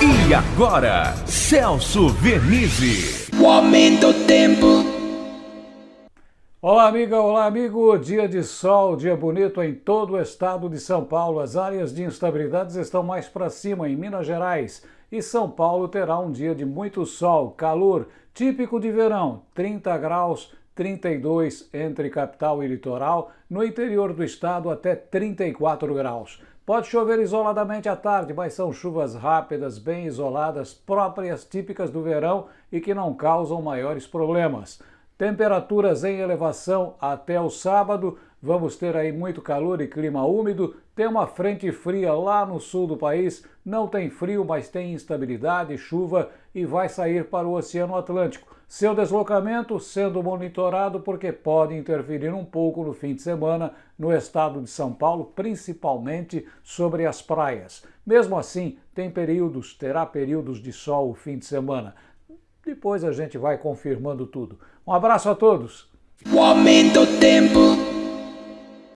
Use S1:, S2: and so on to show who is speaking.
S1: E agora, Celso Vernizzi.
S2: O aumento do tempo.
S3: Olá, amiga, olá, amigo. Dia de sol, dia bonito em todo o estado de São Paulo. As áreas de instabilidades estão mais para cima em Minas Gerais. E São Paulo terá um dia de muito sol, calor, típico de verão, 30 graus, 32 entre capital e litoral, no interior do estado até 34 graus. Pode chover isoladamente à tarde, mas são chuvas rápidas, bem isoladas, próprias, típicas do verão e que não causam maiores problemas. Temperaturas em elevação até o sábado, vamos ter aí muito calor e clima úmido. Tem uma frente fria lá no sul do país, não tem frio, mas tem instabilidade, chuva e vai sair para o Oceano Atlântico. Seu deslocamento sendo monitorado porque pode interferir um pouco no fim de semana no estado de São Paulo, principalmente sobre as praias. Mesmo assim, tem períodos, terá períodos de sol o fim de semana. Depois a gente vai confirmando tudo. Um abraço a todos.
S2: O aumento tempo.